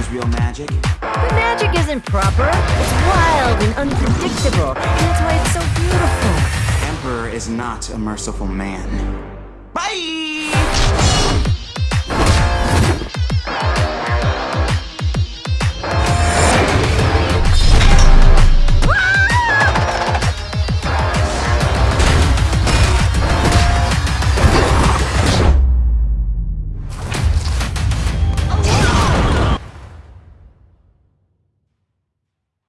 because real magic. But magic isn't proper. It's wild and unpredictable, and that's why it's so beautiful. Emperor is not a merciful man.